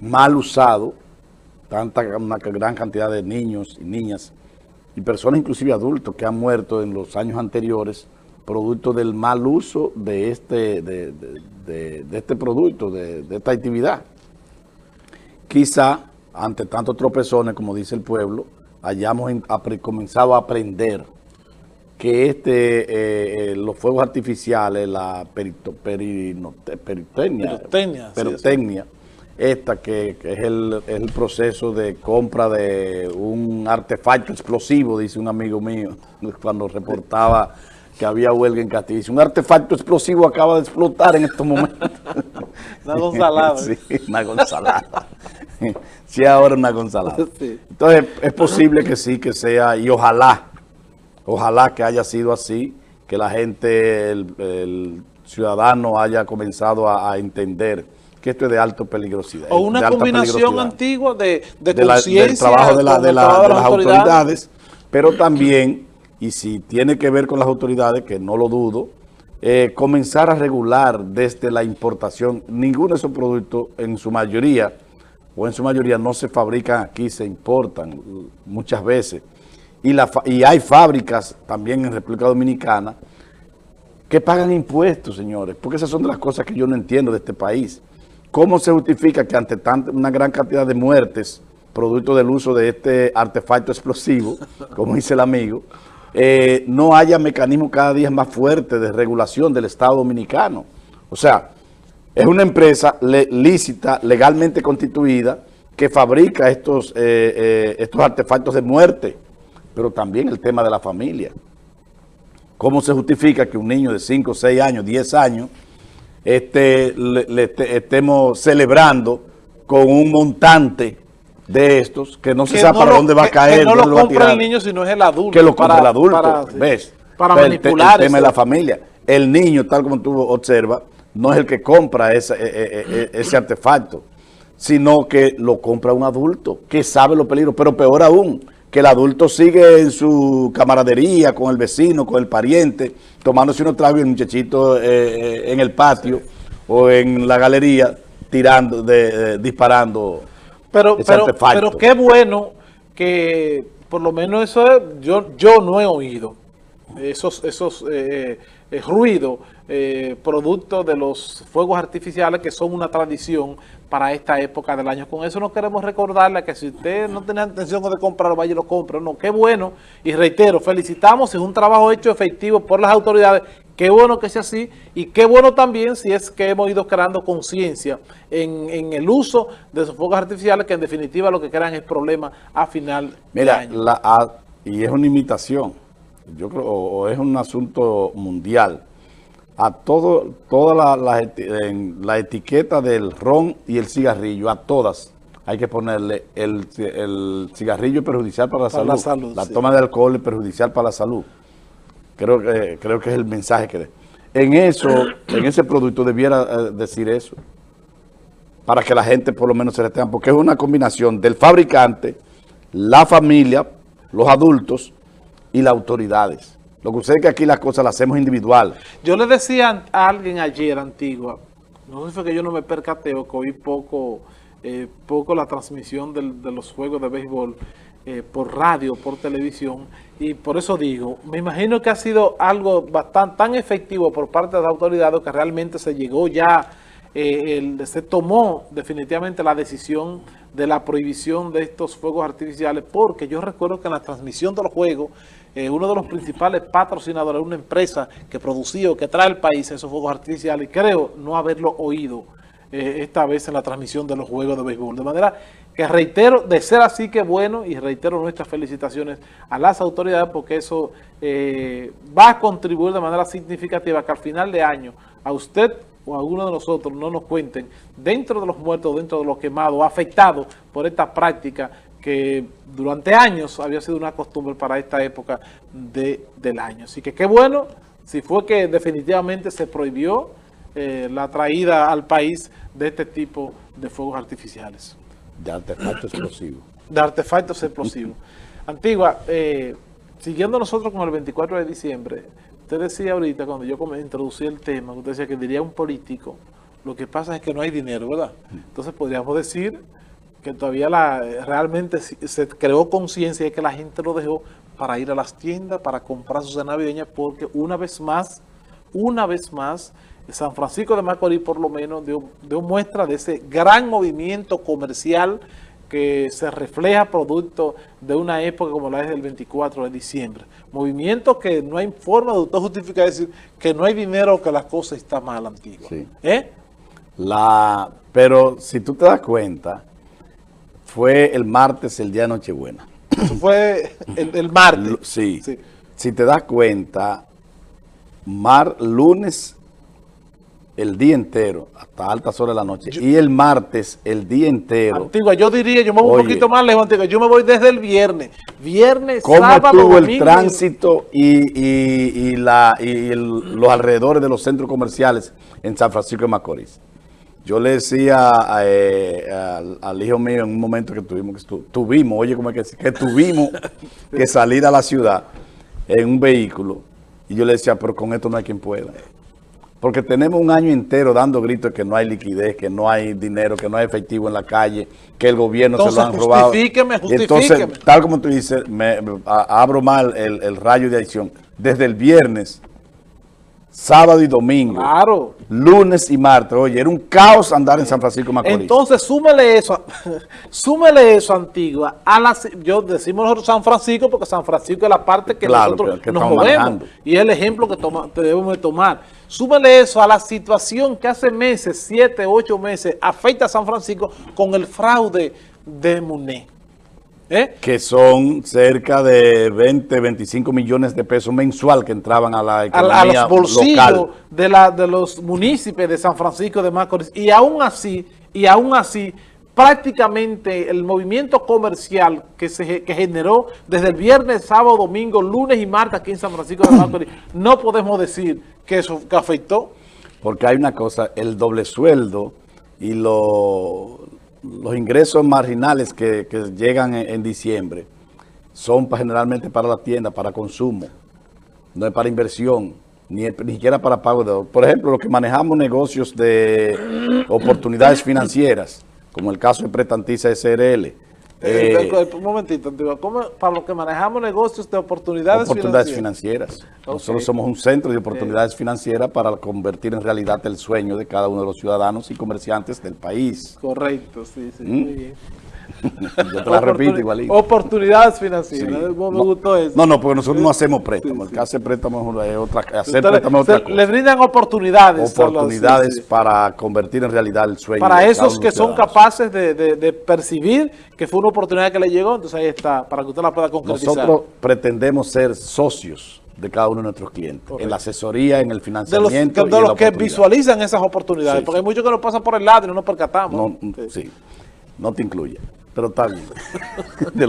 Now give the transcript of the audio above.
mal usado, tanta una gran cantidad de niños y niñas y personas, inclusive adultos, que han muerto en los años anteriores producto del mal uso de este, de, este producto, de, esta actividad. Quizá, ante tantos tropezones, como dice el pueblo, hayamos comenzado a aprender que este, eh, eh, los fuegos artificiales, la perito, peritecnia, esta que, es, el, proceso de compra de un artefacto explosivo, dice un amigo mío, cuando reportaba que había huelga en Castillo. Un artefacto explosivo acaba de explotar en estos momentos. una gonzalada. sí, una gonzalada. sí, ahora una gonzalada. Entonces, es posible que sí, que sea, y ojalá, ojalá que haya sido así, que la gente, el, ciudadano haya comenzado a entender que esto es de alta peligrosidad. O una combinación antigua de, de, conciencia. Del trabajo de, la, de, las autoridades. pero también, y si tiene que ver con las autoridades, que no lo dudo, eh, comenzar a regular desde la importación. Ninguno de esos productos, en su mayoría, o en su mayoría no se fabrican aquí, se importan muchas veces. Y, la, y hay fábricas también en República Dominicana que pagan impuestos, señores, porque esas son de las cosas que yo no entiendo de este país. ¿Cómo se justifica que ante tanta, una gran cantidad de muertes, producto del uso de este artefacto explosivo, como dice el amigo, eh, no haya mecanismos cada día más fuertes de regulación del Estado Dominicano? O sea, es una empresa lícita, legalmente constituida, que fabrica estos, eh, eh, estos artefactos de muerte, pero también el tema de la familia. ¿Cómo se justifica que un niño de 5, 6 años, 10 años este, le, estemos celebrando con un montante de estos que no se sabe para dónde va a caer. Que no lo compra el niño, sino es el adulto. Que lo compra el adulto, para, ¿ves? Para manipular. El, tema de la familia. El niño, tal como tú observas, no es el que compra ese, e, e, e, ese artefacto, sino que lo compra un adulto que sabe los peligros, pero peor aún, que el adulto sigue en su camaradería con el vecino, con el pariente, tomándose unos tragos y el muchachito eh, eh, en el patio o en la galería tirando, de, disparando pero, pero, pero qué bueno que por lo menos eso yo, yo no he oído esos, esos eh, ruidos producto de los fuegos artificiales que son una tradición para esta época del año. Con eso no queremos recordarle que si usted no tiene intención de comprarlo, vaya y lo compre. No, qué bueno. Y reitero, felicitamos, es un trabajo hecho efectivo por las autoridades. Qué bueno que sea así y qué bueno también si es que hemos ido creando conciencia en, el uso de esos fuegos artificiales que en definitiva lo que crean es problema a final de año. La, y es una imitación, yo creo, o es un asunto mundial a todo, toda la, la, etiqueta del ron y el cigarrillo, a todas hay que ponerle el, cigarrillo perjudicial para la salud. La, toma de alcohol es perjudicial para la salud. Creo que, creo que es el mensaje que... De. En eso, en ese producto debiera eh, decir eso. Para que la gente por lo menos se retenga. Porque es una combinación del fabricante, la familia, los adultos y las autoridades. Lo que sucede es que aquí las cosas las hacemos individual. Yo le decía a alguien ayer, Antigua, no sé si fue que yo no me percateo, que oí poco, eh, poco la transmisión de los juegos de béisbol eh, por radio, por televisión, y por eso digo, me imagino que ha sido algo bastante tan efectivo por parte de las autoridades que realmente se llegó ya, eh, se tomó definitivamente la decisión de la prohibición de estos fuegos artificiales, porque yo recuerdo que en la transmisión de los juegos eh, uno de los principales patrocinadores, una empresa que producía o que trae al país esos fuegos artificiales, y creo no haberlo oído eh, esta vez en la transmisión de los juegos de béisbol. De manera que reitero, de ser así que bueno, y reitero nuestras felicitaciones a las autoridades porque eso eh, va a contribuir de manera significativa que al final de año a usted o a alguno de nosotros no nos cuenten dentro de los muertos, dentro de los quemados, afectados por esta práctica que durante años había sido una costumbre para esta época de, del año. Así que qué bueno, si fue que definitivamente se prohibió eh, la traída al país de este tipo de fuegos artificiales. De artefactos explosivos. De artefactos explosivos. Antigua, eh, siguiendo nosotros con el 24 de diciembre, usted decía ahorita, cuando yo introducí el tema, usted decía que diría un político Lo que pasa es que no hay dinero, ¿verdad? Entonces podríamos decir que todavía la, realmente se creó conciencia de que la gente lo dejó para ir a las tiendas, para comprar sus navideñas, porque una vez más, una vez más, San Francisco de Macorís por lo menos dio, dio muestra de ese gran movimiento comercial que se refleja producto de una época como la es del 24 de diciembre. Movimiento que no hay forma de usted justificar decir que no hay dinero o que la cosa está mal antigua. ¿Eh? La, pero si tú te das cuenta, fue el martes el día de Nochebuena. Eso fue el, martes. Sí. sí. Si te das cuenta, mar, lunes el día entero, hasta altas horas de la noche, y el martes el día entero. Antigua, yo diría, yo me voy un poquito más lejos, Antigua, yo me voy desde el viernes. Viernes, ¿Cómo estuvo el tránsito y, la, y los alrededores de los centros comerciales en San Francisco de Macorís? Yo le decía eh, al, hijo mío en un momento que tuvimos, que tuvimos, oye, ¿cómo es que, que tuvimos que salir a la ciudad en un vehículo? Y yo le decía, pero con esto no hay quien pueda. Porque tenemos un año entero dando gritos que no hay liquidez, que no hay dinero, que no hay efectivo en la calle, que el gobierno se lo han robado. justifíqueme, justifíqueme. Entonces, tal como tú dices, me, abro mal el, el, rayo de acción. Desde el viernes, sábado y domingo, claro. lunes y martes, oye, era un caos andar en San Francisco Macorís. Entonces, súmele eso, súmele eso, Antigua, a la, yo decimos nosotros San Francisco porque San Francisco es la parte que nosotros nos movemos y es el ejemplo que toma, debemos tomar Súbele eso a la situación que hace meses, siete, ocho meses, afecta a San Francisco con el fraude de MUNE. ¿Eh? Que son cerca de 20, 25 millones de pesos mensual que entraban a la economía a, los bolsillos De, la, de los municipios de San Francisco de Macorís. Y aún así, y aún así, prácticamente el movimiento comercial que se que generó desde el viernes, sábado, domingo, lunes y martes aquí en San Francisco de Macorís, no podemos decir que eso afectó. Porque hay una cosa, el doble sueldo y los ingresos marginales que, llegan en, diciembre son generalmente para la tienda, para consumo, no es para inversión, ni, ni siquiera para pago de... Por ejemplo, los que manejamos negocios de oportunidades financieras, como el caso de Pretantiza SRL. Eh, eh, un momentito, para los que manejamos negocios de oportunidades, oportunidades financieras. Nosotros somos un centro de oportunidades financieras para convertir en realidad el sueño de cada uno de los ciudadanos y comerciantes del país. Correcto, sí, sí, muy ¿Mm? bien. Yo te la repito igualito. Oportunidades financieras. Me no, gustó eso. No, no, porque nosotros no hacemos préstamos. El que hace préstamos es otra, hacer préstamos es otra cosa. Le brindan oportunidades. Oportunidades para convertir en realidad el sueño. Para esos que son capaces de, de, percibir que fue una oportunidad que le llegó, entonces ahí está, para que usted la pueda concretizar. Nosotros pretendemos ser socios de cada uno de nuestros clientes, en la asesoría, en el financiamiento. De los, que visualizan esas oportunidades, porque hay muchos que nos pasan por el lado y no nos percatamos. No, sí, no te incluye pero está bien.